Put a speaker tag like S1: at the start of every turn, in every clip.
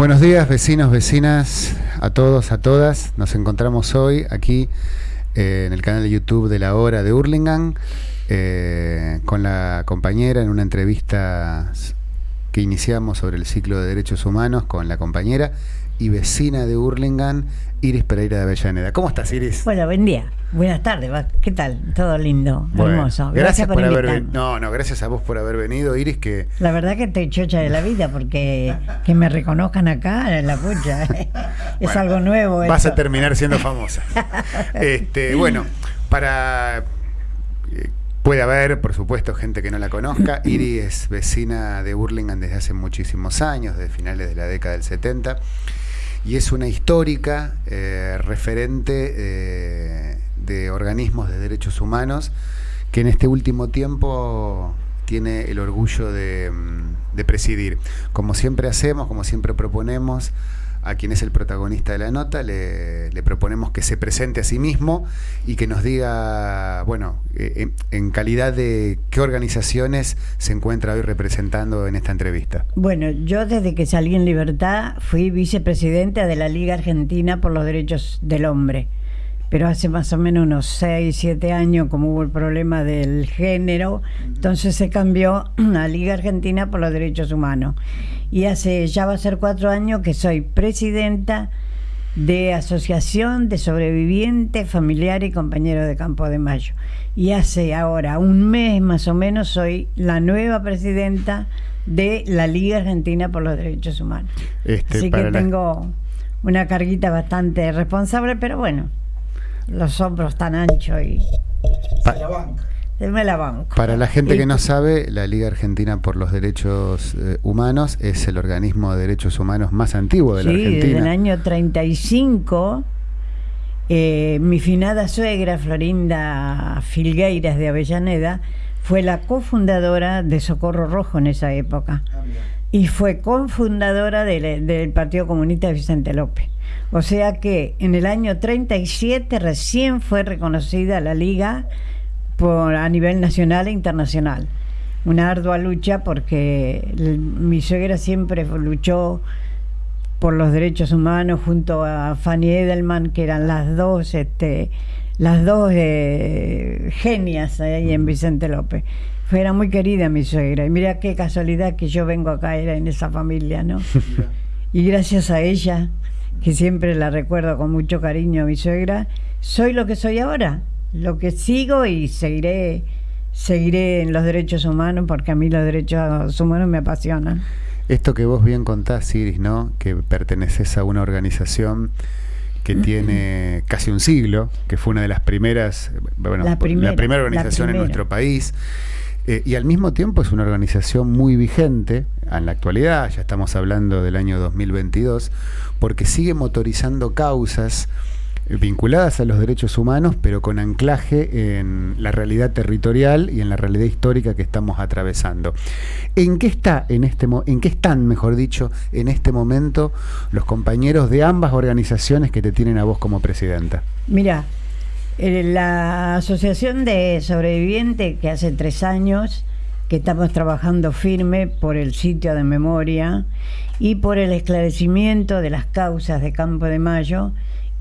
S1: Buenos días, vecinos, vecinas, a todos, a todas. Nos encontramos hoy aquí eh, en el canal de YouTube de la hora de Hurlingham eh, con la compañera en una entrevista que iniciamos sobre el ciclo de derechos humanos con la compañera y vecina de Hurlingham, Iris Pereira de Avellaneda. ¿Cómo estás, Iris?
S2: Bueno, buen día. Buenas tardes. ¿Qué tal? Todo lindo, hermoso.
S1: Gracias, por, haber venido. No, no, gracias a vos por haber venido, Iris, que...
S2: La verdad que estoy chocha de la vida porque que me reconozcan acá en la pucha. es algo nuevo.
S1: Vas a terminar siendo famosa. este, bueno, para... Eh, puede haber, por supuesto, gente que no la conozca. Iris es vecina de Burlingame desde hace muchísimos años, desde finales de la década del 70 y es una histórica eh, referente eh, de organismos de derechos humanos que en este último tiempo tiene el orgullo de, mm, de presidir. Como siempre hacemos, como siempre proponemos, a quien es el protagonista de la nota, le, proponemos que se presente a sí mismo y que nos diga, bueno, eh, en, calidad de qué organizaciones se encuentra hoy representando en esta entrevista.
S2: Bueno, yo desde que salí en libertad fui vicepresidenta de la Liga Argentina por los Derechos del Hombre pero hace más o menos unos 6, 7 años, como hubo el problema del género, entonces se cambió a Liga Argentina por los Derechos Humanos. Y hace ya va a ser cuatro años que soy presidenta de Asociación de Sobrevivientes, Familiares y Compañeros de Campo de Mayo. Y hace ahora un mes más o menos soy la nueva presidenta de la Liga Argentina por los Derechos Humanos. Este, Así que tengo una carguita bastante responsable, pero bueno, los hombros tan anchos y...
S1: Me la banco. Para la gente que no sabe, la Liga Argentina por los Derechos eh, Humanos es el organismo de derechos humanos más antiguo de la Argentina.
S2: Sí, desde el año 35, eh, mi finada suegra, Florinda Filgueiras de Avellaneda, fue la cofundadora de Socorro Rojo en esa época. Ah, y fue cofundadora del Partido Comunista de Vicente López. O sea que en el año 37 recién fue reconocida la liga por, a nivel nacional e internacional. Una ardua lucha porque mi suegra siempre luchó por los derechos humanos junto a Fanny Edelman, que eran las dos, este, las dos eh, genias ahí en Vicente López. Fue, era muy querida mi suegra. Y mira qué casualidad que yo vengo acá, era en esa familia, ¿no? y gracias a ella que siempre la recuerdo con mucho cariño a mi suegra, soy lo que soy ahora, lo que sigo y seguiré, seguiré en los derechos humanos porque a mí los derechos humanos me apasionan.
S1: Esto que vos bien contás, Iris, ¿no? Que perteneces a una organización que tiene casi un siglo, que fue una de las primeras, bueno, la primera, organización en nuestro país. Eh, y al mismo tiempo es una organización muy vigente en la actualidad, ya estamos hablando del año 2022, porque sigue motorizando causas vinculadas a los derechos humanos, pero con anclaje en la realidad territorial y en la realidad histórica que estamos atravesando. ¿En qué está en este en qué están, mejor dicho, en este momento los compañeros de ambas organizaciones que te tienen a vos como presidenta?
S2: Mira, eh, la Asociación de Sobrevivientes, que hace tres años que estamos trabajando firme por el sitio de memoria y por el esclarecimiento de las causas de Campo de Mayo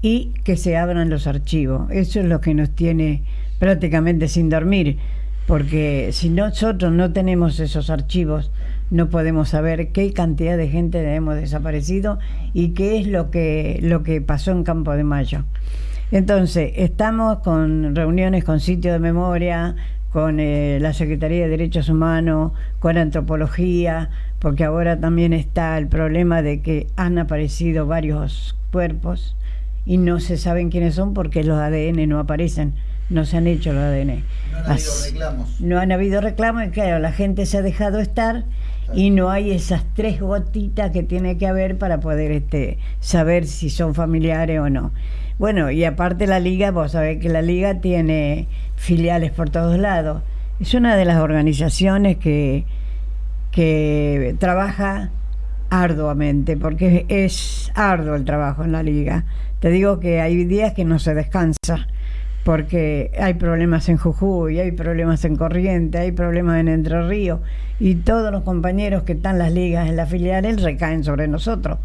S2: y que se abran los archivos. Eso es lo que nos tiene prácticamente sin dormir, porque si nosotros no tenemos esos archivos, no podemos saber qué cantidad de gente hemos desaparecido y qué es lo que, lo que pasó en Campo de Mayo. Entonces, estamos con reuniones con sitio de memoria, con eh, la Secretaría de Derechos Humanos, con antropología, porque ahora también está el problema de que han aparecido varios cuerpos y no se saben quiénes son porque los ADN no aparecen, no se han hecho los ADN.
S3: No han habido reclamos.
S2: No han habido reclamos y claro, la gente se ha dejado estar y no hay esas tres gotitas que tiene que haber para poder este, saber si son familiares o no. Bueno, y aparte la liga, vos sabés que la liga tiene filiales por todos lados. Es una de las organizaciones que, que trabaja arduamente, porque es arduo el trabajo en la liga. Te digo que hay días que no se descansa, porque hay problemas en Jujuy, hay problemas en Corriente, hay problemas en Entre Ríos, y todos los compañeros que están las ligas, en las filiales, recaen sobre nosotros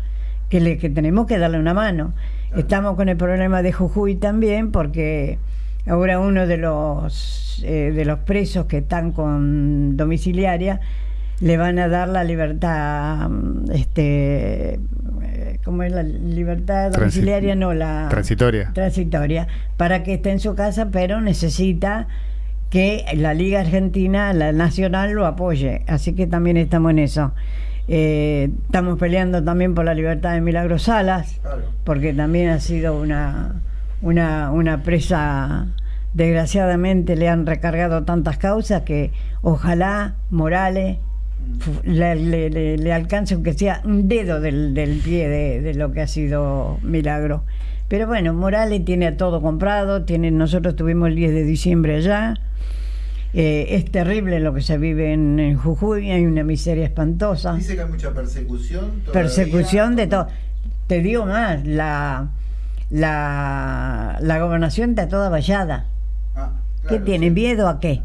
S2: que, le, que tenemos que darle una mano. Estamos con el problema de Jujuy también, porque ahora uno de los, eh, de los presos que están con domiciliaria le van a dar la libertad, mm, este, eh, ¿cómo es la libertad domiciliaria? no, la
S1: transitoria.
S2: Transitoria, para que esté en su casa, pero necesita que la Liga Argentina, la Nacional, lo apoye. Así que también estamos en eso. Eh, estamos peleando también por la libertad de Milagro Salas, porque también ha sido una, una, una presa, desgraciadamente le han recargado tantas causas que ojalá Morales le, le, alcance aunque sea un dedo del, del pie de, de, lo que ha sido Milagro. Pero bueno, Morales tiene todo comprado, tiene, nosotros tuvimos el 10 de diciembre allá, eh, es terrible lo que se vive en, Jujuy, hay una miseria espantosa.
S3: Dice que hay mucha persecución.
S2: Persecución de todo. Te digo más, la, la, la gobernación está toda vallada. Ah, ¿Qué tiene? ¿Miedo a qué?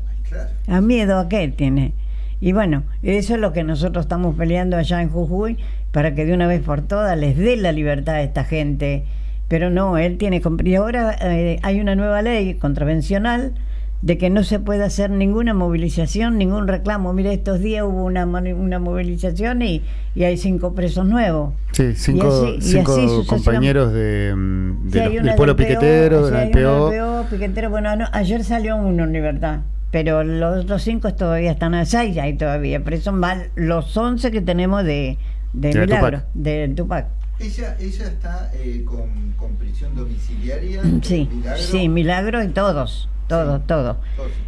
S2: ¿A miedo a qué tiene? Y bueno, eso es lo que nosotros estamos peleando allá en Jujuy para que de una vez por todas les dé la libertad a esta gente. Pero no, él tiene... Y ahora eh, hay una nueva ley contravencional de que no se puede hacer ninguna movilización, ningún reclamo. Mire, estos días hubo una, una movilización y, y hay cinco presos nuevos.
S1: Sí, cinco, cinco compañeros de, mm, del pueblo piquetero, del
S2: PO. piquetero. Bueno, ayer salió uno en libertad, pero los otros cinco todavía están a seis ahí todavía, pero son mal los once que tenemos de, de, Milagro, de Tupac.
S3: Ella, ella está eh, con, con, prisión domiciliaria.
S2: Sí, milagro. sí, Milagro y todos todo, todo.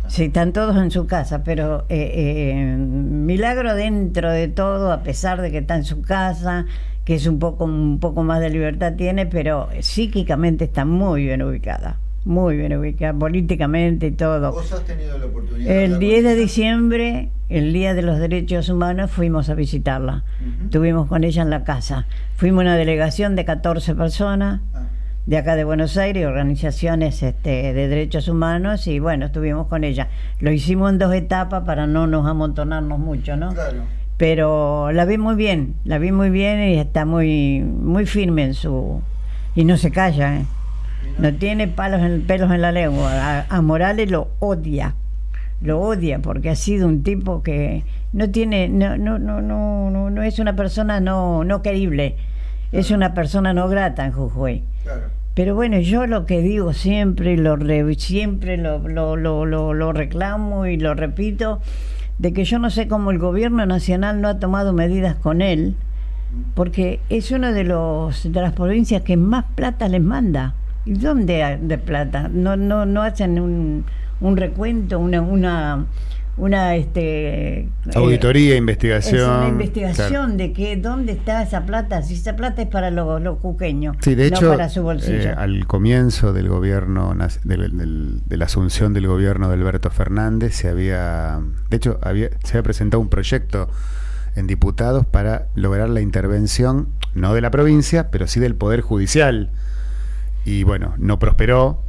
S2: Sí, están todos en su casa, pero eh, eh, milagro dentro de todo, a pesar de que está en su casa, que es un poco, un poco más de libertad tiene, pero psíquicamente está muy bien ubicada. Muy bien ubicada, políticamente y todo.
S3: ¿Vos has tenido la oportunidad?
S2: El 10 de diciembre, el Día de los Derechos Humanos, fuimos a visitarla. Estuvimos con ella en la casa. Fuimos una delegación de 14 personas. Ah de acá de Buenos Aires, organizaciones este, de derechos humanos, y bueno, estuvimos con ella. Lo hicimos en dos etapas para no nos amontonarnos mucho, ¿no?
S3: Claro.
S2: Pero la vi muy bien, la vi muy bien y está muy, muy firme en su... y no se calla, ¿eh? No tiene palos en, pelos en la lengua. A, Morales lo odia, lo odia porque ha sido un tipo que no tiene, no, no, no, no, no, es una persona no, no querible, es una persona no grata en Jujuy. Pero bueno, yo lo que digo siempre, lo siempre lo, lo, lo, lo, reclamo y lo repito, de que yo no sé cómo el gobierno nacional no ha tomado medidas con él, porque es una de, los, de las provincias que más plata les manda. ¿Y dónde de plata? No, no, no hacen un, un recuento, una, una una este
S1: auditoría, investigación.
S2: una investigación de que dónde está esa plata, si esa plata es para los, los cuqueños,
S1: sí, de hecho, para su bolsillo. Eh, al comienzo del gobierno, de, la asunción del gobierno de Alberto Fernández, se había, de hecho, había, se había presentado un proyecto en diputados para lograr la intervención, no de la provincia, pero sí del Poder Judicial. Y bueno, no prosperó,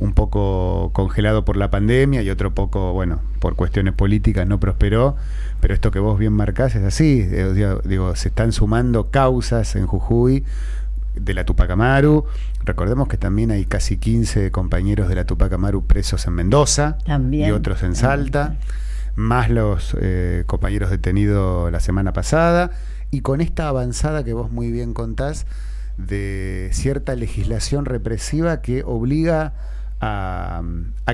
S1: un poco congelado por la pandemia y otro poco, bueno, por cuestiones políticas no prosperó, pero esto que vos bien marcás es así, eh, digo, se están sumando causas en Jujuy de la Tupac Amaru, recordemos que también hay casi 15 compañeros de la Tupac Amaru presos en Mendoza y otros en Salta, más los eh, compañeros detenidos la semana pasada, y con esta avanzada que vos muy bien contás, de cierta legislación represiva que obliga a,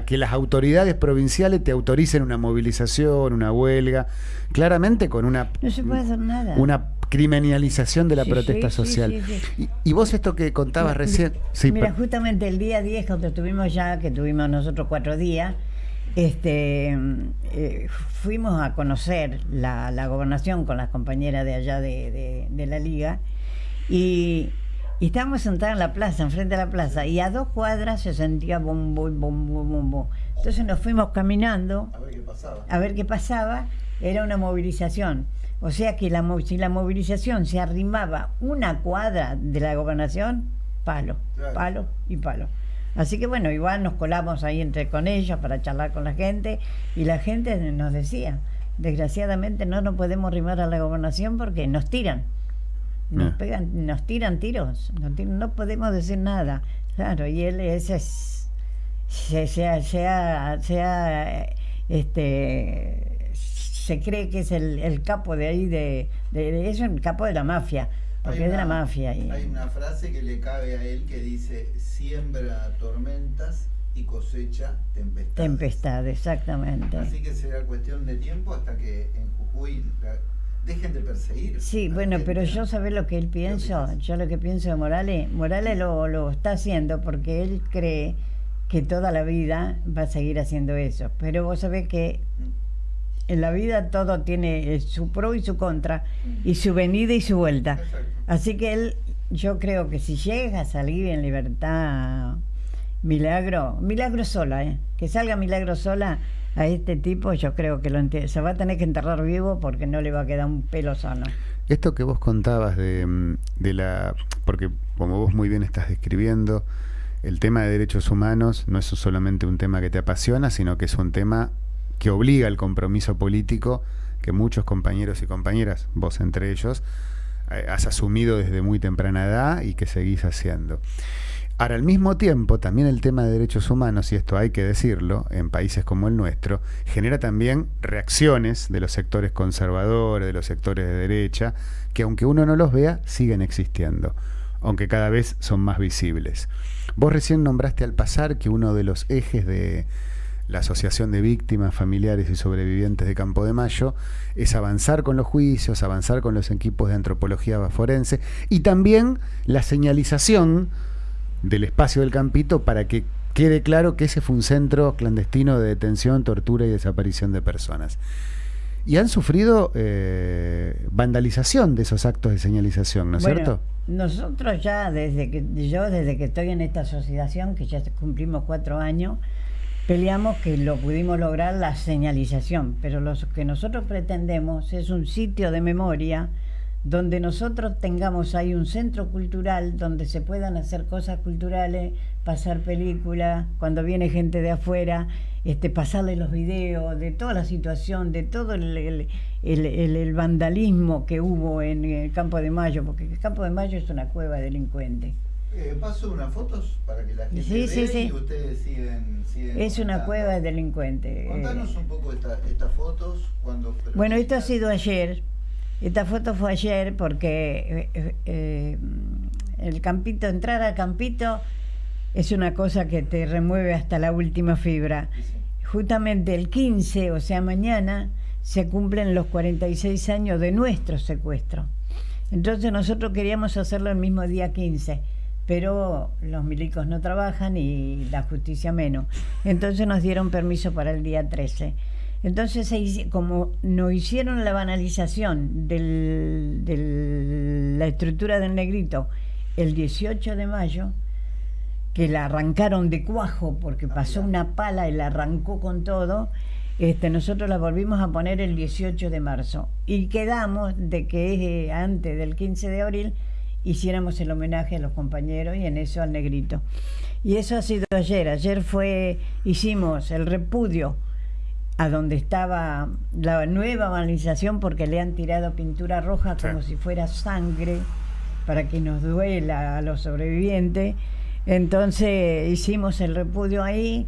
S1: que las autoridades provinciales te autoricen una movilización, una huelga, claramente con una, una criminalización de la protesta social. y, vos esto que contabas recién...
S2: mira, justamente el día 10, cuando estuvimos ya, que tuvimos nosotros cuatro días, este, eh, fuimos a conocer la, la, gobernación con las compañeras de allá de, de la liga y y estábamos sentados en la plaza, enfrente de la plaza, y a dos cuadras se sentía bom, bom, bom, bom, bom. Entonces nos fuimos caminando
S3: a ver qué pasaba.
S2: A ver qué pasaba. Era una movilización. O sea que la, si la movilización se arrimaba una cuadra de la gobernación, palo, palo y palo. Así que bueno, igual nos colamos ahí entre con ellos para charlar con la gente y la gente nos decía, desgraciadamente no nos podemos arrimar a la gobernación porque nos tiran nos
S1: Ah.
S2: pegan, nos tiran tiros, no, no podemos decir nada. Claro, y él ese es, se, se, se ha- se ha, este, se cree que es el, el capo de ahí, de, de- de- es un capo de la mafia, porque
S3: Hay
S2: es de la mafia. y-
S3: Hay una frase que le cabe a él que dice, siembra tormentas y cosecha tempestades.
S2: Tempestad, exactamente.
S3: Así que será cuestión de tiempo hasta que en Jujuy la- dejen de perseguir.
S2: Sí, bueno, pero yo sabés lo que él pienso, yo lo que pienso de Morales, Morales lo, lo está haciendo porque él cree que toda la vida va a seguir haciendo eso. Pero vos sabés que
S3: Mm,
S2: en la vida todo tiene eh, su pro y su contra, y su venida y su vuelta. Así que él, yo creo que si llega a salir en libertad Milagro, Milagro sola, ¿eh? que salga Milagro sola a este tipo, yo creo que lo se va a tener que enterrar vivo porque no le va a quedar un pelo sano.
S1: Esto que vos contabas de, mm, de la... Porque como vos muy bien estás describiendo, el tema de derechos humanos no es solamente un tema que te apasiona, sino que es un tema que obliga al compromiso político que muchos compañeros y compañeras, vos entre ellos, eh, has asumido desde muy temprana edad y que seguís haciendo. Ahora, al mismo tiempo, también el tema de derechos humanos, y esto hay que decirlo, en países como el nuestro, genera también reacciones de los sectores conservadores, de los sectores de derecha, que aunque uno no los vea, siguen existiendo, aunque cada vez son más visibles. Vos recién nombraste al pasar que uno de los ejes de la Asociación de Víctimas, Familiares y Sobrevivientes de Campo de Mayo es avanzar con los juicios, avanzar con los equipos de antropología forense y también la señalización del espacio del campito para que quede claro que ese fue un centro clandestino de detención, tortura y desaparición de personas. Y han sufrido eh, vandalización de esos actos de señalización, ¿no es
S2: Bueno,
S1: cierto?
S2: Nosotros ya desde que yo desde que estoy en esta asociación, que ya cumplimos cuatro años, peleamos que lo pudimos lograr la señalización, pero lo que nosotros pretendemos es un sitio de memoria donde nosotros tengamos ahí un centro cultural donde se puedan hacer cosas culturales, pasar películas, cuando viene gente de afuera, este, pasarle los videos de toda la situación, de todo el, el- el- el- el vandalismo que hubo en el Campo de Mayo, porque el Campo de Mayo es una cueva delincuente.
S3: Eh, paso unas fotos para que la gente
S2: Sí,
S3: vea
S2: sí, sí.
S3: y ustedes siguen, siguen
S2: Es una cueva de delincuente.
S3: Contanos un poco esta- estas fotos. Cuando
S2: Bueno, esto ha sido ayer. Esta foto fue ayer porque eh, eh, el campito, entrar al campito es una cosa que te remueve hasta la última fibra. Justamente el 15, o sea, mañana, se cumplen los 46 años de nuestro secuestro. Entonces nosotros queríamos hacerlo el mismo día 15, pero los milicos no trabajan y la justicia menos. Entonces nos dieron permiso para el día 13. Entonces, como nos hicieron la banalización de la estructura del negrito el 18 de mayo, que la arrancaron de cuajo porque
S3: Ah,
S2: pasó una pala y la arrancó con todo, este, nosotros la volvimos a poner el 18 de marzo. Y quedamos de que eh, antes del 15 de abril hiciéramos el homenaje a los compañeros y en eso al negrito. Y eso ha sido ayer, ayer fue, hicimos el repudio a donde estaba la nueva banalización porque le han tirado pintura roja
S1: Sí.
S2: como si fuera sangre para que nos duela a los sobrevivientes. Entonces hicimos el repudio ahí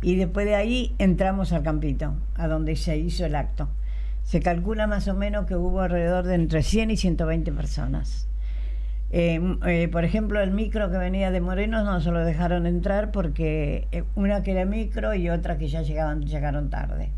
S2: y después de ahí entramos al campito, a donde se hizo el acto. Se calcula más o menos que hubo alrededor de entre 100 y 120 personas. Eh, m- eh, por ejemplo, el micro que venía de Morenos no se lo dejaron entrar porque eh, una que era micro y otra que ya llegaban, llegaron tarde.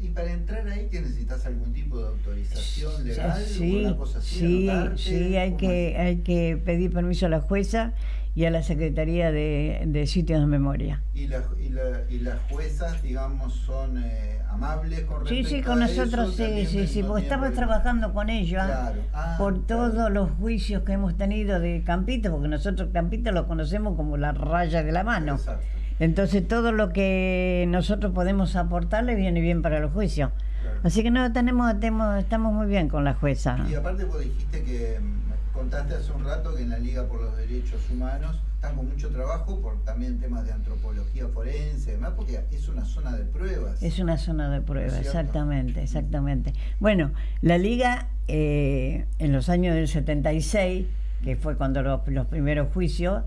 S3: Y para entrar ahí, ¿qué necesitas algún tipo de autorización legal? o
S2: Sí,
S3: una cosa así,
S2: sí, sí, hay
S3: ¿Cómo
S2: que,
S3: es?
S2: hay que pedir permiso a la jueza y a la Secretaría de, de Sitios de Memoria.
S3: ¿Y, la- y la- y las juezas, digamos, son eh, amables con
S2: Sí,
S3: respecto
S2: sí, con
S3: a
S2: nosotros
S3: eso?
S2: sí,
S3: ¿Te
S2: sí, sí, porque estamos trabajando con ellos ¿ah?
S3: Claro. Ah,
S2: por
S3: claro.
S2: todos los juicios que hemos tenido de Campito, porque nosotros Campito lo conocemos como la raya de la mano.
S3: Exacto.
S2: Entonces todo lo que nosotros podemos aportarle viene bien para los juicios.
S3: claro.
S2: Así que no tenemos, tenemos estamos muy bien con la jueza.
S3: Y aparte vos dijiste que mm, contaste hace un rato que en la Liga por los Derechos Humanos están con mucho trabajo por también temas de antropología forense, y demás, porque es una zona de pruebas.
S2: Es una zona de pruebas,
S3: ¿No es cierto?
S2: exactamente, exactamente. Bueno, la liga eh, en los años del 76, que fue cuando los, los primeros juicios,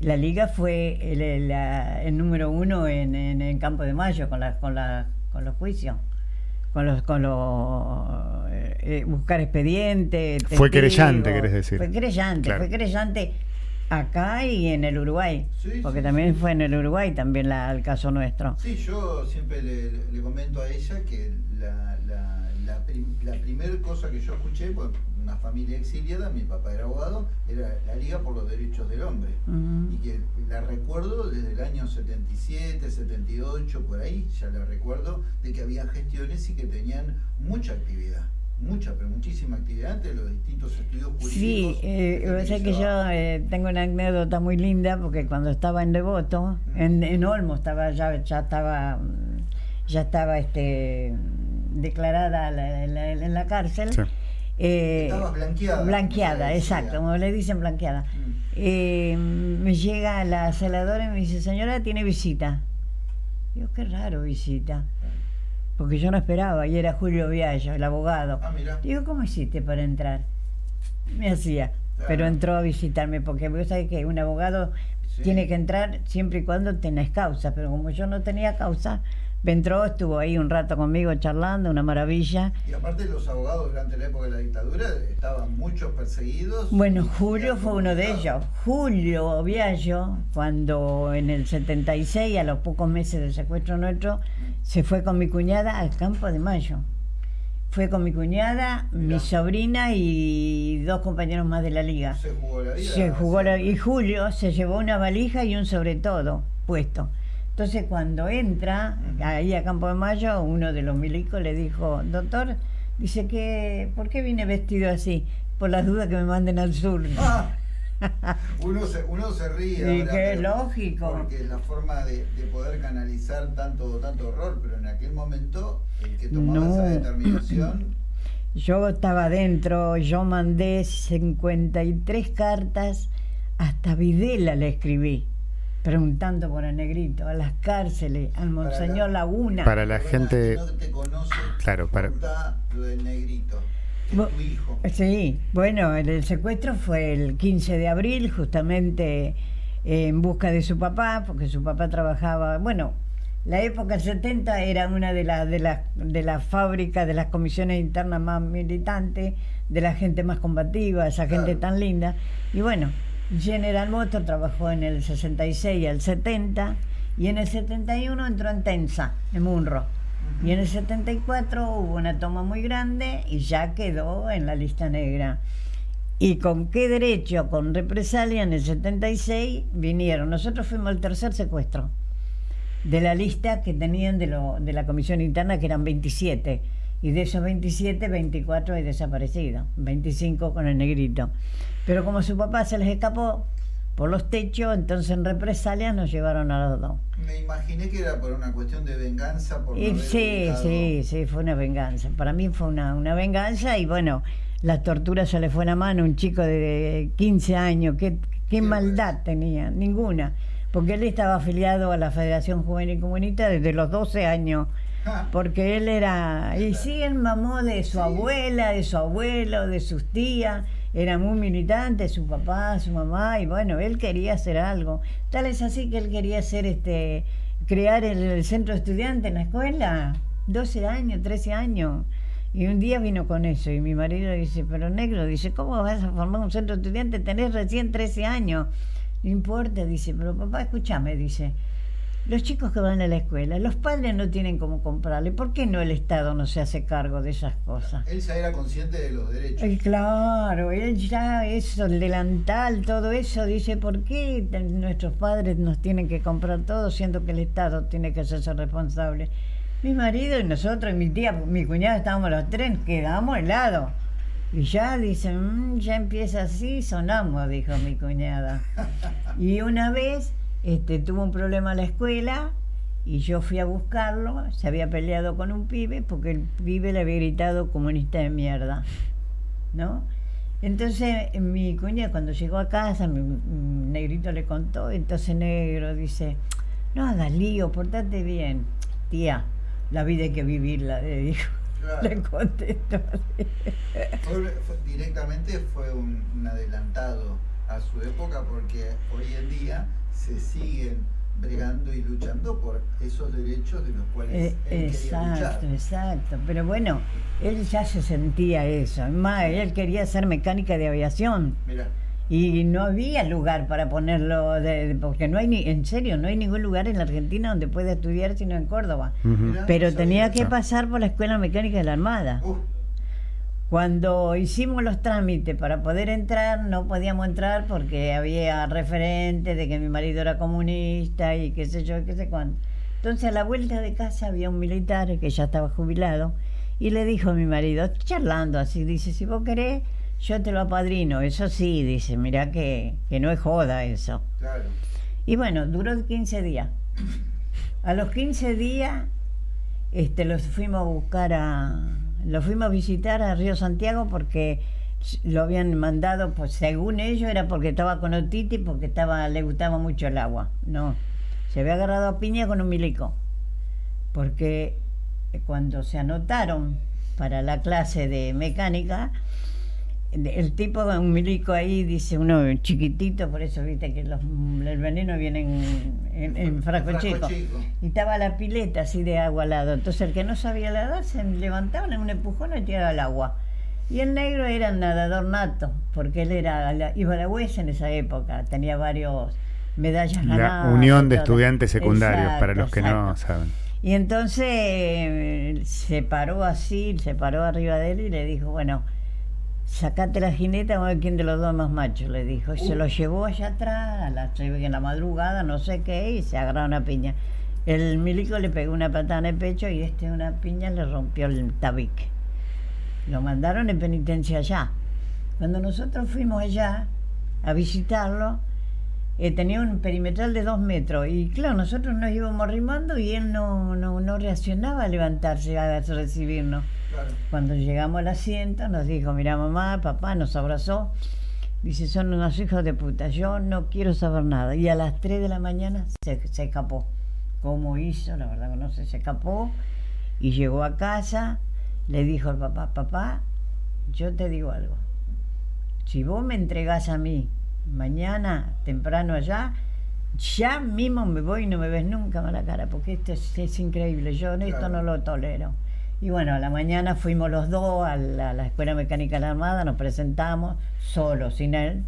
S2: la liga fue el, el- la- el número uno en, en, en Campo de Mayo con, la, con, la, con los juicios. Con los, con los eh, eh, buscar expedientes.
S1: Fue
S2: testigos.
S1: querellante, querés decir.
S2: Fue querellante,
S1: Claro.
S2: fue querellante acá y en el Uruguay.
S3: Sí,
S2: porque
S3: sí,
S2: también
S3: sí.
S2: fue en el Uruguay también la, el caso nuestro.
S3: Sí, yo siempre le, le comento a ella que la, la, la, prim- la primer cosa que yo escuché, pues una familia exiliada, mi papá era abogado, era la Liga por los Derechos del Hombre. Y que la recuerdo desde el año 77, 78, por ahí, ya la recuerdo, de que había gestiones y que tenían mucha actividad. Mucha, pero muchísima actividad entre los distintos estudios jurídicos.
S2: Sí, eh,
S3: que
S2: yo eh, tengo una anécdota muy linda porque cuando estaba en Devoto, en, en Olmo estaba ya ya estaba ya estaba este declarada la- la- en la cárcel.
S1: Sí.
S2: eh,
S3: Estabas blanqueada,
S2: Blanqueada, exacto, como le dicen blanqueada.
S3: Mm.
S2: Eh, me llega la celadora y me dice, señora, tiene visita. Digo, qué raro visita, porque yo no esperaba, y era Julio Viallo, el abogado.
S3: Ah, mira.
S2: Digo, ¿cómo hiciste para entrar? Me hacía,
S3: Claro.
S2: pero entró a visitarme, porque vos sabés que un abogado
S3: Sí.
S2: tiene que entrar siempre y cuando tenés causa, pero como yo no tenía causa, me entró, estuvo ahí un rato conmigo charlando, una maravilla.
S3: Y aparte los abogados durante la época de la dictadura estaban muchos perseguidos.
S2: Bueno, Julio fue uno de ellos. Julio Viallo, cuando en el 76, a los pocos meses del secuestro nuestro, se fue con mi cuñada al Campo de Mayo. Fue con mi cuñada, mi
S3: Mirá.
S2: sobrina y dos compañeros más de la liga.
S3: Se jugó la vida.
S2: Se jugó la- y Julio se llevó una valija y un sobre todo puesto. Entonces cuando entra ahí a Campo de Mayo, uno de los milicos le dijo, doctor, dice que, ¿por qué vine vestido así? Por las dudas que me manden al sur.
S3: Ah, uno, se, uno se ríe.
S2: Y
S3: ahora,
S2: qué
S3: pero-
S2: lógico.
S3: Porque es la forma de, de poder canalizar tanto, tanto horror, pero en aquel momento el que tomaba
S2: No.
S3: esa determinación.
S2: Yo estaba adentro, yo mandé 53 cartas, hasta Videla le escribí, preguntando por el negrito, a las cárceles, al Monseñor
S3: la-
S2: Laguna.
S1: Para la gente-
S3: si no te conoce,
S1: Claro, para-
S3: lo del negrito, que
S2: Bo-
S3: es tu hijo.
S2: Sí, bueno, el, el secuestro fue el 15 de abril, justamente eh, en busca de su papá, porque su papá trabajaba, bueno, la época del 70 era una de las de las de las fábricas, de las comisiones internas más militantes, de la gente más combativa, esa gente
S3: Claro.
S2: tan linda. Y bueno, General Motors trabajó en el 66 al 70 y en el 71 entró en Tensa, en Munro. Y en el 74 hubo una toma muy grande y ya quedó en la lista negra. ¿Y con qué derecho? Con represalia en el 76 vinieron. Nosotros fuimos el tercer secuestro de la lista que tenían de, lo, de la comisión interna, que eran 27. Y de esos 27, 24 hay desaparecidos. 25 con el negrito. Pero como su papá se les escapó por los techos, entonces en represalia nos llevaron a los dos.
S3: Me imaginé que era por una cuestión de venganza. Por
S2: Y sí, sí, sí, fue una venganza. Para mí fue una, una venganza y bueno, la tortura se le fue la mano a un chico de 15 años. ¿Qué, qué maldad tenía? Ninguna. Porque él estaba afiliado a la Federación Juvenil Comunista desde los 12 años.
S3: Ah,
S2: Porque él era. Y sí, él mamó de su
S3: Sí.
S2: abuela, de su abuelo, de sus tías. Era muy militante, su papá, su mamá, y bueno, él quería hacer algo. Tal es así que él quería hacer este. crear el, centro de estudiantes en la escuela. 12 años, 13 años. Y un día vino con eso, y mi marido dice, pero negro, dice, ¿cómo vas a formar un centro de estudiantes? Tenés recién 13 años. No importa, dice, pero papá, escúchame, dice. Los chicos que van a la escuela, los padres no tienen cómo comprarle. ¿Por qué no el Estado no se hace cargo de esas cosas?
S3: él ya era consciente de los derechos.
S2: Ay, claro, él ya, eso, el delantal, todo eso, dice, ¿por qué nuestros padres nos tienen que comprar todo siendo que el Estado tiene que hacerse responsable? Mi marido y nosotros y mi tía, mi cuñada, estábamos los tres, quedamos helados. Y ya dicen, "Mm, ya empieza así, sonamos, dijo mi cuñada. Y una vez este, tuvo un problema en la escuela y yo fui a buscarlo, se había peleado con un pibe porque el pibe le había gritado comunista de mierda, ¿no? Entonces mi cuñada cuando llegó a casa, mi, mi negrito le contó, entonces negro dice, no hagas lío, portate bien. Tía, la vida hay que vivirla, le dijo.
S3: Claro.
S2: Le contestó. así.
S3: Fue- fue- directamente fue un, un adelantado a su época porque hoy en día se siguen bregando y luchando por esos derechos de los cuales
S2: Eh,
S3: él quería luchar.
S2: exacto, exacto. Pero bueno, él ya se sentía eso. Es Más, él quería ser mecánica de aviación.
S3: Mira,
S2: Y no había lugar para ponerlo, de- porque no hay ni, en serio, no hay ningún lugar en la Argentina donde pueda estudiar sino en Córdoba. Pero tenía que pasar por la Escuela Mecánica de la Armada.
S3: uh,
S2: Cuando hicimos los trámites para poder entrar, no podíamos entrar porque había referentes de que mi marido era comunista y qué sé yo, qué sé cuánto. Entonces a la vuelta de casa había un militar que ya estaba jubilado y le dijo a mi marido, charlando así, dice, si vos querés, yo te lo apadrino. Eso sí, dice, mirá que, que no es joda eso.
S3: claro.
S2: Y bueno, duró 15 días. A los 15 días este, los fuimos a buscar a. Los fuimos a visitar a Río Santiago porque lo habían mandado, pues según ellos, era porque estaba con otitis, porque estaba, le gustaba mucho el agua. No, se había agarrado a piña con un milico. Porque cuando se anotaron para la clase de mecánica, el tipo, un milico ahí, dice uno chiquitito, por eso viste que los, el veneno viene en, en, en frasco
S3: Frasco
S2: chico.
S3: chico.
S2: Y estaba la pileta así de agua al lado. Entonces el que no sabía nadar se levantaba en un empujón y tiraba al agua. Y el negro era nadador nato, porque él era la- iba a la UES en esa época, tenía varios medallas
S1: La
S2: ganadas.
S1: Unión de. Estudiantes Secundarios,
S2: Exacto,
S1: para los que no saben.
S2: Y entonces eh, se paró así, se paró arriba de él y le dijo, bueno, sacate la jineta, vamos a ver quién de los dos más macho, le dijo. Y se lo llevó allá atrás, a la, se ve que en la madrugada, no sé qué, y se agarró una piña. El milico le pegó una patada en el pecho y este una piña le rompió el tabique. Lo mandaron en penitencia allá. Cuando nosotros fuimos allá a visitarlo, eh, tenía un perimetral de dos metros y claro, nosotros nos íbamos arrimando y él no, no, no reaccionaba a levantarse a recibirnos. Cuando llegamos al asiento nos dijo, mira mamá, papá, nos abrazó. Dice, son unos hijos de puta, yo no quiero saber nada. Y a las 3 de la mañana se, se escapó. ¿Cómo hizo? La verdad que no sé, se escapó y llegó a casa, le dijo al papá, papá, yo te digo algo. Si vos me entregás a mí mañana temprano allá, ya mismo me voy y no me ves nunca más la cara, porque esto es, es increíble, yo esto
S3: Claro.
S2: no lo tolero. Y bueno, a la mañana fuimos los dos a la, a la Escuela Mecánica de la Armada, nos presentamos, solo, sin él,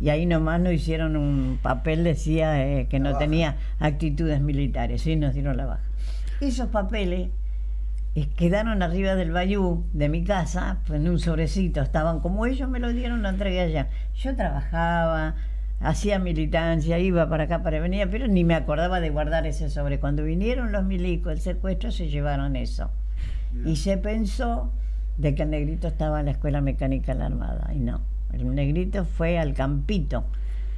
S2: y ahí nomás nos hicieron un papel, decía eh, que
S3: La
S2: no
S3: baja.
S2: tenía actitudes militares, y nos dieron la baja. Esos papeles eh, quedaron arriba del bayú de mi casa, pues, en un sobrecito, estaban como ellos me lo dieron, lo entregué allá. Yo trabajaba, hacía militancia, iba para acá, para venir, pero ni me acordaba de guardar ese sobre. Cuando vinieron los milicos, el secuestro, se llevaron eso. Y se pensó de que el negrito estaba en la escuela mecánica de la Armada. Y no, el negrito fue al campito,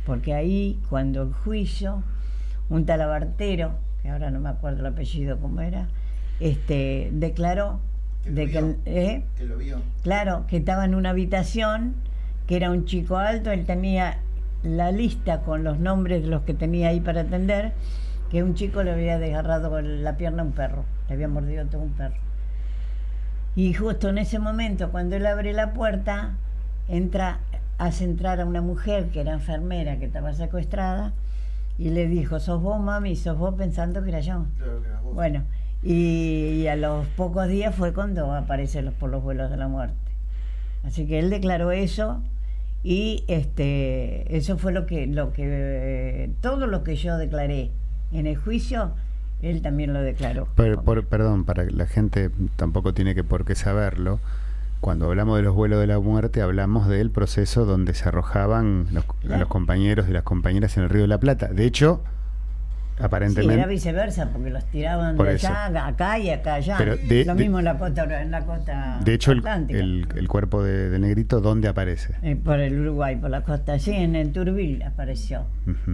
S2: porque ahí cuando el juicio, un talabartero, que ahora no me acuerdo el apellido cómo era, este, declaró
S3: Que
S2: de que. ¿eh?
S3: Que lo vio.
S2: claro, que estaba en una habitación, que era un chico alto, él tenía la lista con los nombres de los que tenía ahí para atender, que un chico le había desgarrado la pierna a un perro, le había mordido todo un perro. Y justo en ese momento, cuando él abre la puerta, entra, hace entrar a una mujer que era enfermera, que estaba secuestrada, y le dijo, sos vos, mami, sos vos pensando que era yo.
S3: Claro que era vos.
S2: Bueno, y, y a los pocos días fue cuando aparece los, por los vuelos de la muerte. Así que él declaró eso y este eso fue lo que lo que eh, todo lo que yo declaré en el juicio él también lo declaró.
S1: Por- perdón, para la gente tampoco tiene que por qué saberlo. Cuando hablamos de los vuelos de la muerte, hablamos del proceso donde se arrojaban los, los compañeros y las compañeras en el Río de la Plata. De hecho,
S2: Sí,
S1: aparentemente...
S2: era viceversa, porque los tiraban
S1: Por
S2: de
S1: eso.
S2: allá, acá y acá allá.
S1: Pero de-
S2: lo
S1: de-
S2: mismo en la costa, en la costa
S1: de hecho, el,
S2: atlántica.
S1: el- el cuerpo de, de Negrito, ¿dónde aparece?
S2: Eh, por el Uruguay, por la costa, sí, en el Turbil apareció.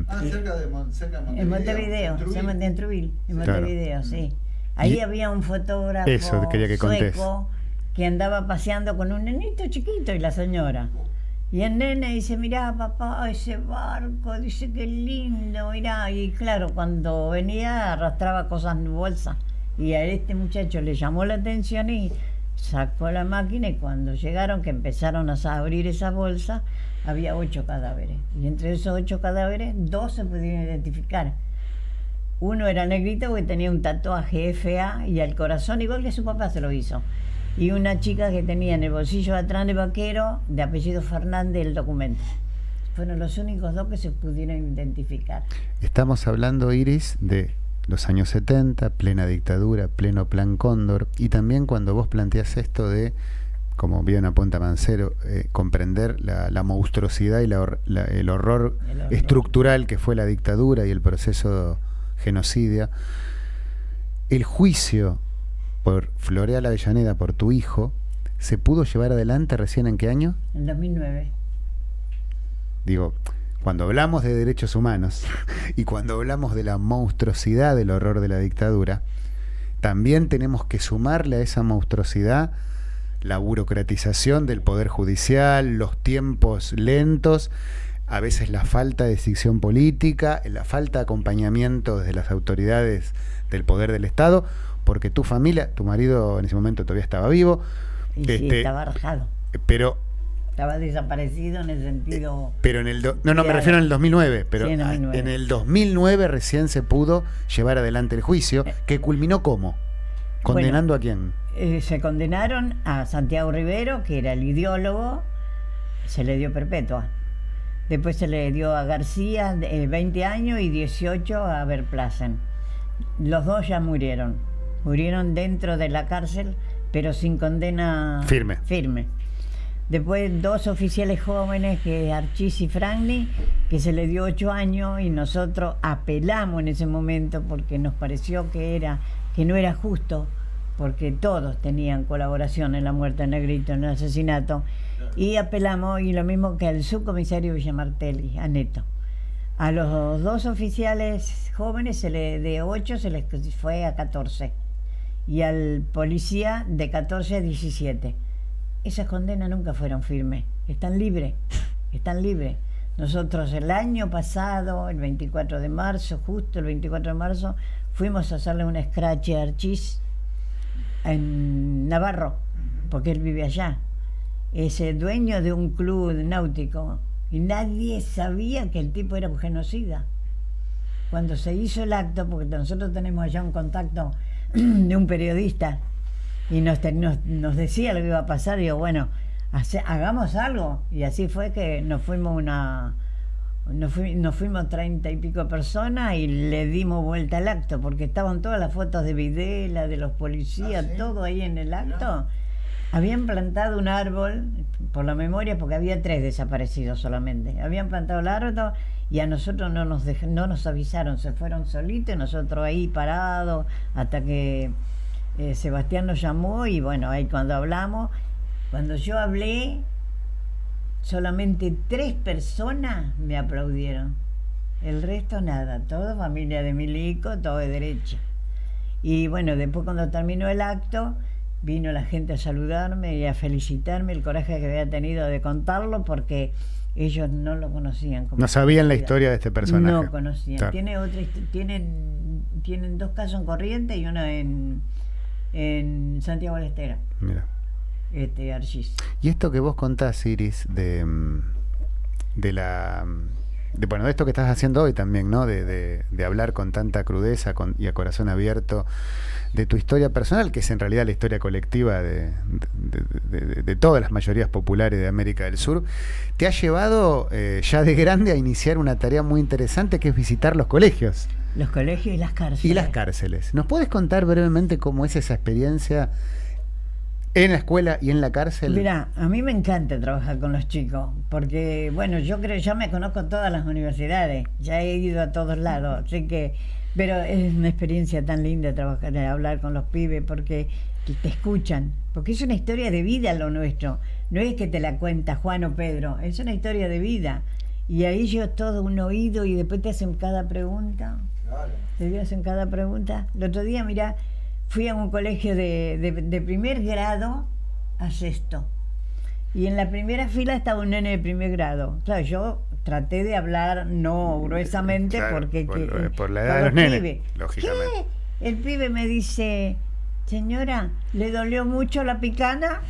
S3: Ah, cerca de, Mon- cerca de Montevideo.
S2: En Montevideo, se
S3: Trujillo.
S2: llama en Truville, en
S1: Claro.
S2: Montevideo, sí. Ahí
S1: Y-
S2: había un fotógrafo
S1: Eso quería que contés.
S2: sueco que andaba paseando con un nenito chiquito y la señora. Y el nene dice, mirá papá, ese barco, dice que lindo, mirá. Y claro, cuando venía arrastraba cosas en bolsa. Y a este muchacho le llamó la atención y sacó la máquina y cuando llegaron, que empezaron a abrir esa bolsa, había ocho cadáveres. Y entre esos ocho cadáveres, dos se pudieron identificar. Uno era negrito porque tenía un tatuaje FA y al corazón, igual que su papá se lo hizo y una chica que tenía en el bolsillo atrás de vaquero, de apellido Fernández, el documento. Fueron los únicos dos que se pudieron identificar.
S1: Estamos hablando, Iris, de los años 70, plena dictadura, pleno plan Cóndor, y también cuando vos planteas esto de, como bien apunta Mancero, eh, comprender la, monstruosidad y el, horror estructural que fue la dictadura y el proceso genocidio, el juicio por Floreal Avellaneda, por tu hijo, ¿se pudo llevar adelante recién en qué año?
S2: En 2009.
S1: Digo, cuando hablamos de derechos humanos y cuando hablamos de la monstruosidad del horror de la dictadura, también tenemos que sumarle a esa monstruosidad la burocratización del poder judicial, los tiempos lentos, a veces la falta de decisión política, la falta de acompañamiento desde las autoridades del poder del Estado porque tu familia, tu marido en ese momento todavía estaba vivo.
S2: Y sí, este, estaba rajado.
S1: Pero
S2: estaba desaparecido en el sentido.
S1: Eh, pero en el. no, no, me refiero en el 2009. Pero en, el 2009 recién se pudo llevar adelante el juicio, eh. que culminó cómo? ¿Condenando a quién?
S2: Eh, se condenaron a Santiago Rivero, que era el ideólogo, se le dio perpetua. Después se le dio a García 20 años y 18 a Verplasen. Los dos ya murieron murieron dentro de la cárcel, pero sin condena
S1: firme.
S2: firme. Después dos oficiales jóvenes, que Archis y Franklin, que se le dio ocho años y nosotros apelamos en ese momento porque nos pareció que era que no era justo, porque todos tenían colaboración en la muerte de Negrito, en el asesinato, y apelamos, y lo mismo que al subcomisario Villamartelli, a Neto. A los dos oficiales jóvenes se le, de ocho se les fue a 14 y al policía de 14 a 17. Esas condenas nunca fueron firmes, están libres, están libres. Nosotros el año pasado, el 24 de marzo, justo el 24 de marzo, fuimos a hacerle un scratch a Archis en Navarro, porque él vive allá. Es el dueño de un club náutico y nadie sabía que el tipo era un genocida. Cuando se hizo el acto, porque nosotros tenemos allá un contacto de un periodista y nos, nos, decía lo que iba a pasar. Y digo, bueno, hagamos algo. Y así fue que nos fuimos una. Nos, fuimos treinta y pico personas y le dimos vuelta al acto, porque estaban todas las fotos de Videla, de los policías, ah, todo ahí en el acto. Habían plantado un árbol, por la memoria, porque había tres desaparecidos solamente. Habían plantado el árbol y a nosotros no nos, no nos avisaron, se fueron solitos, nosotros ahí parados hasta que eh, Sebastián nos llamó y bueno, ahí cuando hablamos, cuando yo hablé, solamente tres personas me aplaudieron. El resto nada, todo familia de Milico, todo de derecha. Y bueno, después cuando terminó el acto, vino la gente a saludarme y a felicitarme el coraje que había tenido de contarlo porque ellos no lo conocían.
S1: no sabían la historia de este personaje.
S2: No conocían. Tiene otra, tienen, tienen dos casos en Corriente y uno en, en Santiago del Estero. Mira. Este, Archis.
S1: Y esto que vos contás, Iris, de, de la... De, bueno, de esto que estás haciendo hoy también, ¿no? De, de, de hablar con tanta crudeza con, y a corazón abierto de tu historia personal, que es en realidad la historia colectiva de, todas las mayorías populares de América del Sur, te ha llevado eh, ya de grande a iniciar una tarea muy interesante que es visitar los colegios.
S2: Los colegios y las cárceles.
S1: Y las cárceles. ¿Nos puedes contar brevemente cómo es esa experiencia en la escuela y en la cárcel?
S2: Mira, a mí me encanta trabajar con los chicos, porque, bueno, yo creo, ya me conozco todas las universidades, ya he ido a todos lados, así que pero es una experiencia tan linda trabajar, hablar con los pibes porque te escuchan, porque es una historia de vida lo nuestro. No es que te la cuenta Juan o Pedro, es una historia de vida. Y ahí yo todo un oído y después te hacen cada pregunta. Claro. Te hacen cada pregunta. El otro día, mira, fui a un colegio de, de primer grado a sexto. Y en la primera fila estaba un nene de primer grado. Claro, yo traté de hablar no gruesamente
S1: Claro,
S2: porque...
S1: por
S2: que-
S1: por la edad de los nenes,
S2: pibes.
S1: lógicamente.
S2: ¿Qué? El pibe me dice, señora, ¿le dolió mucho la picana?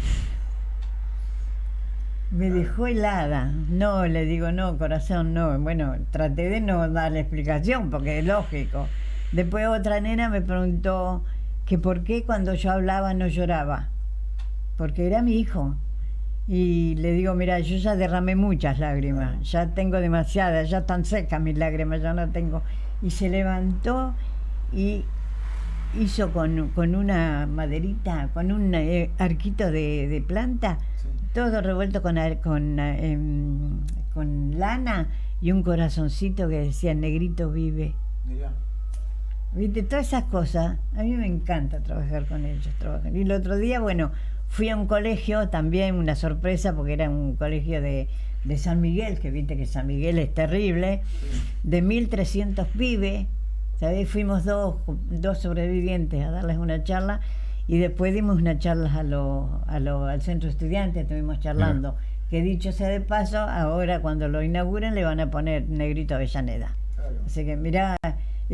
S2: Me dejó helada. No, le digo, no, corazón, no. Bueno, traté de no darle explicación porque es lógico. Después otra nena me preguntó que por qué cuando yo hablaba no lloraba. Porque era mi hijo. Y le digo, mira, yo ya derramé muchas lágrimas, ya tengo demasiadas, ya están secas mis lágrimas, ya no tengo. Y se levantó y hizo con, con una maderita, con un eh, arquito de, de planta,
S3: Sí.
S2: todo revuelto con, con, eh, em, con lana y un corazoncito que decía negrito vive.
S3: Mirá.
S2: ¿Viste? Todas esas cosas, a mí me encanta trabajar con ellos. Trabajar. Y el otro día, bueno, fui a un colegio, también una sorpresa, porque era un colegio de, de San Miguel, que viste que San Miguel es terrible, de 1.300 pibes. ¿Sabés? Fuimos dos, dos sobrevivientes a darles una charla y después dimos una charla a lo, a lo- al centro estudiante, estuvimos charlando. Que dicho sea de paso, ahora cuando lo inauguren le van a poner Negrito Avellaneda.
S3: Claro.
S2: Así que mirá,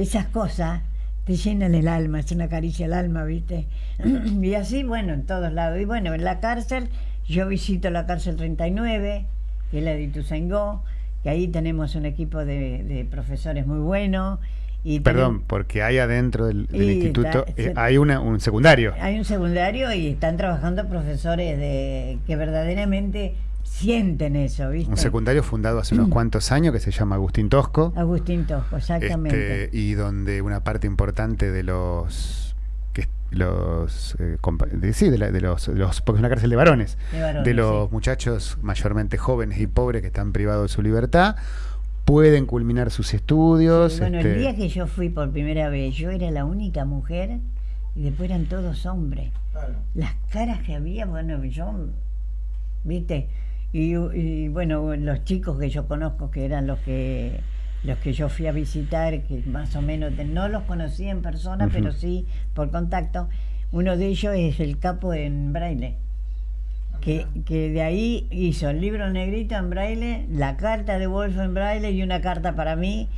S2: esas cosas te llenan el alma, es una caricia al alma, ¿viste? y así, bueno, en todos lados. Y bueno, en la cárcel, yo visito la cárcel 39, que es la de Ituzaingó, que ahí tenemos un equipo de, de profesores muy bueno. Y
S1: Perdón, porque hay adentro del, instituto,
S2: está-
S1: eh, hay una, un secundario.
S2: Hay un secundario y están trabajando profesores de que verdaderamente sienten eso, ¿viste?
S1: Un secundario fundado hace unos cuantos años que se llama Agustín Tosco.
S2: Agustín Tosco, exactamente.
S1: Este, y donde una parte importante de los que los eh, de- sí de, la- de los, de los- porque es una cárcel de varones
S2: De varones,
S1: de los
S2: sí.
S1: muchachos mayormente jóvenes y pobres que están privados de su libertad pueden culminar sus estudios
S2: Sí, bueno,
S1: este,
S2: el día que yo fui por primera vez, yo era la única mujer y después eran todos hombres.
S3: Claro.
S2: Las caras que había, bueno, yo, viste, y, y, bueno, los chicos que yo conozco que eran los que los que yo fui a visitar, que más o menos de- no los conocí en persona, pero sí por contacto. Uno de ellos es el capo en braille.
S3: Ah,
S2: Que, que de ahí hizo el libro negrito en braille, la carta de Wolf en braille y una carta para mí.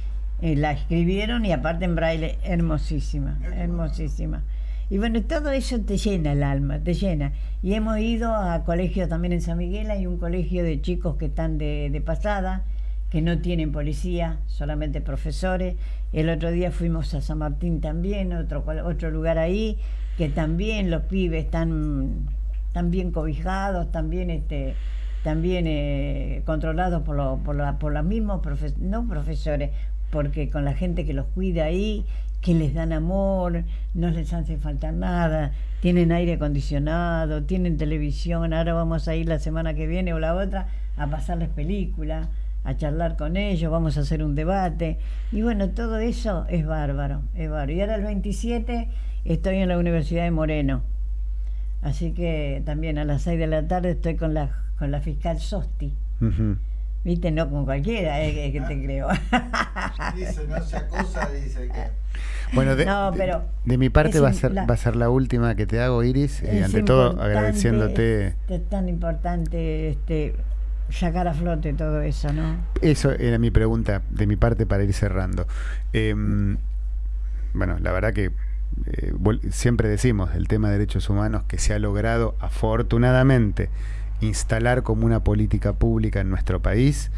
S2: eh, la escribieron y aparte en braille, hermosísima, hermosísima. Y bueno, todo eso te llena el alma, te llena. Y hemos ido a colegios también en San Miguel, hay un colegio de chicos que están de, pasada, que no tienen policía, solamente profesores. El otro día fuimos a San Martín también, otro, otro lugar ahí, que también los pibes están, están bien cobijados, también este también eh, controlados por, lo- por, la- por los mismos profe- no profesores, porque con la gente que los cuida ahí, que les dan amor, no les hace falta nada, tienen aire acondicionado, tienen televisión, ahora vamos a ir la semana que viene o la otra a pasarles películas, a charlar con ellos, vamos a hacer un debate. Y bueno, todo eso es bárbaro, es bárbaro. Y ahora el 27 estoy en la Universidad de Moreno. Así que también a las 6 de la tarde estoy con la, con la fiscal Sosti.
S1: ujú.
S2: Viste, no con cualquiera, eh, que, te creo.
S3: Dice, no se acosa, dice que.
S1: Bueno, de,
S2: No,
S1: de-
S2: pero
S1: de mi parte
S2: es
S1: va a ser
S2: la-
S1: va a ser la última que te hago, Iris. eh,
S2: Es
S1: ante todo, agradeciéndote
S2: Es, es tan importante este, sacar a flote todo eso, ¿no?
S1: Eso era mi pregunta de mi parte para ir cerrando. Em, bueno, la verdad que eh, siempre decimos el tema de derechos humanos que se ha logrado afortunadamente instalar como una política pública en nuestro país.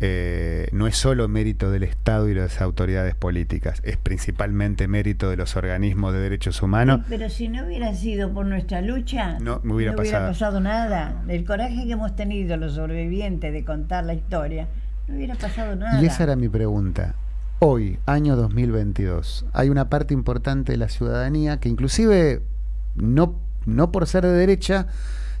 S1: eh, no es solo mérito del Estado y de las autoridades políticas, es principalmente mérito de los organismos de derechos humanos.
S2: Pero si no hubiera sido por nuestra lucha,
S1: No me hubiera pasado.
S2: pasado nada. El coraje que hemos tenido los sobrevivientes de contar la historia, no hubiera pasado nada.
S1: Y esa era mi pregunta. Hoy, año 2022, hay una parte importante de la ciudadanía que inclusive no, no por ser de derecha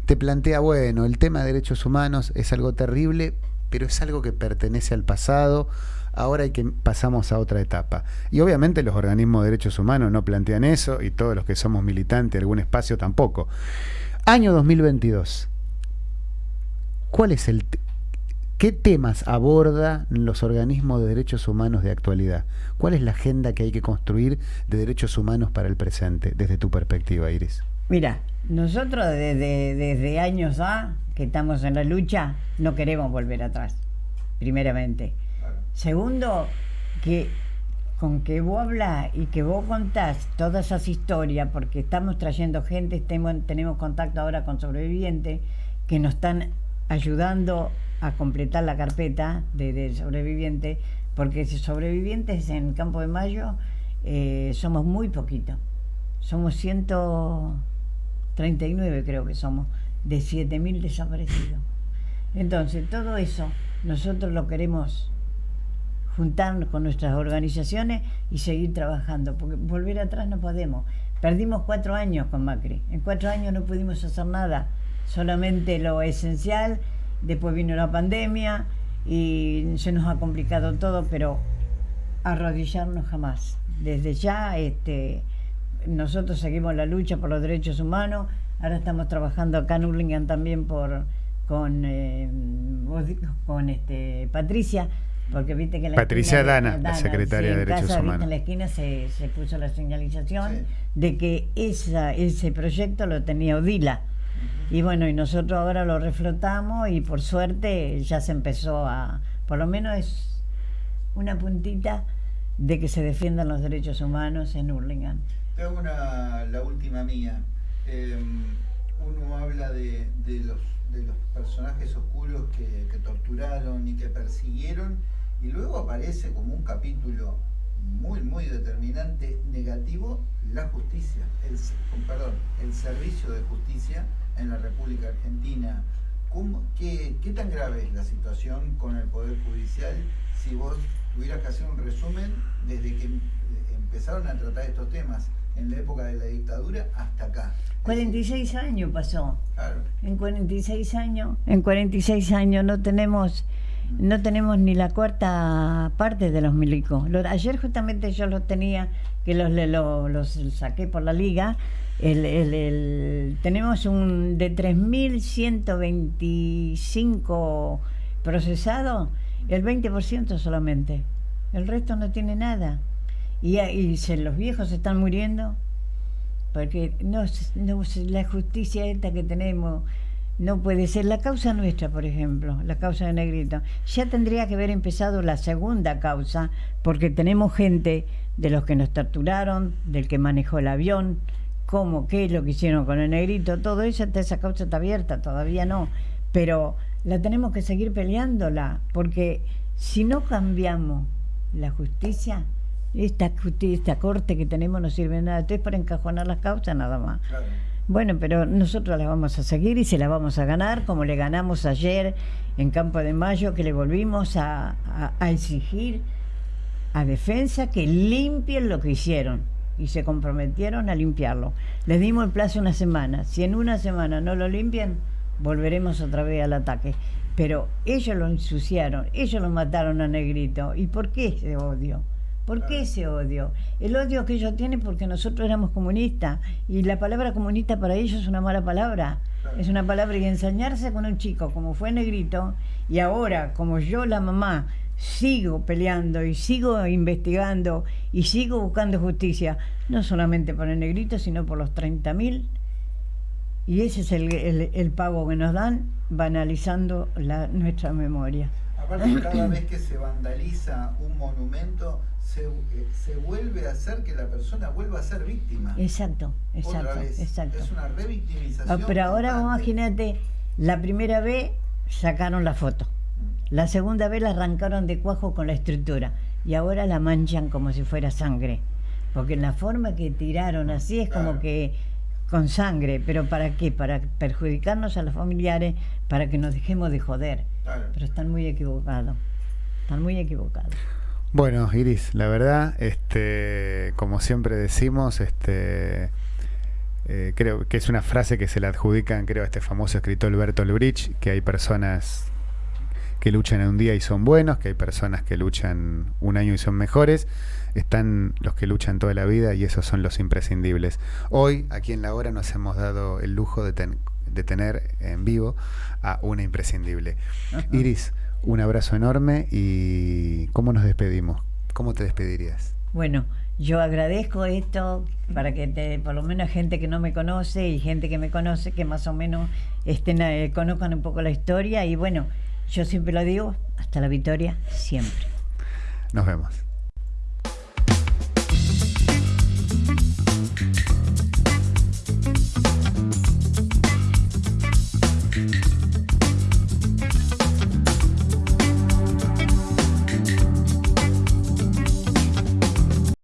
S1: te plantea, bueno, el tema de derechos humanos es algo terrible, pero es algo que pertenece al pasado, ahora hay que pasamos a otra etapa. Y obviamente los organismos de derechos humanos no plantean eso y todos los que somos militantes de algún espacio tampoco. Año 2022. ¿Cuál es el qué temas abordan los organismos de derechos humanos de actualidad? ¿Cuál es la agenda que hay que construir de derechos humanos para el presente desde tu perspectiva, Iris?
S2: Mira, nosotros desde, desde años A, que estamos en la lucha, no queremos volver atrás, primeramente. Segundo, que con que vos hablas y que vos contás todas esas historias, porque estamos trayendo gente, tenemos, tenemos contacto ahora con sobrevivientes que nos están ayudando a completar la carpeta de, de sobrevivientes, porque sobrevivientes en Campo de Mayo eh, somos muy poquitos. Somos 139 creo que somos, de 7.000 desaparecidos. Entonces, todo eso nosotros lo queremos juntarnos con nuestras organizaciones y seguir trabajando, porque volver atrás no podemos. Perdimos cuatro años con Macri, en cuatro años no pudimos hacer nada, solamente lo esencial, después vino la pandemia y se nos ha complicado todo, pero arrodillarnos jamás. Desde ya, este, nosotros seguimos la lucha por los derechos humanos, ahora estamos trabajando acá en Urlingan también por con, eh, con este, Patricia, porque viste que en la
S1: Patricia
S2: esquina-
S1: Dana, la secretaria
S2: sí,
S1: de Derechos
S2: casa, viste,
S1: Humanos.
S2: En la esquina se, se puso la señalización
S3: Sí.
S2: de que esa, ese proyecto lo tenía Odila. Y bueno, y nosotros ahora lo reflotamos y por suerte ya se empezó a, por lo menos es una puntita de que se defiendan los derechos humanos en Hurlingham.
S3: Te hago una, la última mía. Eh, uno habla de, de los, de los personajes oscuros que, que torturaron y que persiguieron, y luego aparece como un capítulo muy, muy determinante negativo la justicia, el, perdón, el servicio de justicia en la República Argentina. ¿Cómo- qué, qué tan grave es la situación con el Poder Judicial si vos tuvieras que hacer un resumen desde que em- empezaron a tratar estos temas en la época de la dictadura hasta acá?
S2: 46 años pasó.
S3: Claro.
S2: En 46 años, en 46 años no tenemos no tenemos ni la cuarta parte de los milicos. Lo- ayer justamente yo los tenía, que los, le- lo- los saqué por la liga. El, el- el- tenemos un de 3.125 procesados, el 20% solamente. El resto no tiene nada. Y, y los viejos se están muriendo porque no, no la justicia esta que tenemos no puede ser la causa nuestra por ejemplo la causa de negrito. Ya tendría que haber empezado la segunda causa porque tenemos gente de los que nos torturaron del que manejó el avión cómo qué es lo que hicieron con el negrito todo eso esa causa está abierta todavía no. Pero la tenemos que seguir peleándola porque si no cambiamos la justicia esta, corte que tenemos no sirve de nada, esto es para encajonar las causas nada más.
S3: Claro.
S2: Bueno, pero nosotros la vamos a seguir y se la vamos a ganar, como le ganamos ayer en Campo de Mayo, que le volvimos a, a- a exigir a defensa que limpien lo que hicieron y se comprometieron a limpiarlo. Les dimos el plazo una semana. Si en una semana no lo limpian, volveremos otra vez al ataque. Pero ellos lo ensuciaron, ellos lo mataron a Negrito. ¿Y por qué ese odio? ¿Por qué ese odio? El odio que ellos tienen porque nosotros éramos comunistas y la palabra comunista para ellos es una mala palabra. Es una palabra y ensañarse con un chico como fue Negrito y ahora como yo la mamá sigo peleando y sigo investigando y sigo buscando justicia, no solamente por el Negrito sino por los 30.000 y ese es el, el- el pago que nos dan banalizando la, nuestra memoria.
S3: Aparte, cada vez que se vandaliza un monumento, se, eh, se vuelve a hacer que la persona vuelva a ser víctima.
S2: Exacto, exacto, exacto.
S3: Es una revictimización.
S2: Ah, pero ahora
S3: constante.
S2: imagínate, la primera vez sacaron la foto, la segunda vez la arrancaron de cuajo con la estructura y ahora la manchan como si fuera sangre. Porque la forma que tiraron así es como que con sangre, pero ¿para qué? Para perjudicarnos a los familiares, para que nos dejemos de joder.
S3: Claro.
S2: Pero están muy equivocados, están muy equivocados.
S1: Bueno, Iris, la verdad, este, como siempre decimos, este, eh, creo que es una frase que se le adjudican, creo, a este famoso escritor Bertolt Brecht, que hay personas que luchan en un día y son buenos, que hay personas que luchan un año y son mejores, están los que luchan toda la vida y esos son los imprescindibles. Hoy, aquí en la hora, nos hemos dado el lujo de, ten- de tener en vivo a una imprescindible.
S2: Ajá.
S1: Iris, un abrazo enorme y ¿cómo nos despedimos? ¿Cómo te despedirías?
S2: Bueno, yo agradezco esto para que te, por lo menos gente que no me conoce y gente que me conoce, que más o menos estén, eh, conozcan un poco la historia. Y bueno, yo siempre lo digo, hasta la victoria, siempre.
S1: Nos vemos.